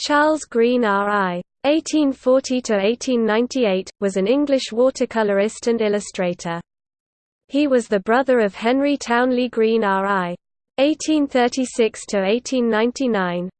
Charles Green R.I. 1840–1898, was an English watercolourist and illustrator. He was the brother of Henry Townley Green R.I. 1836–1899.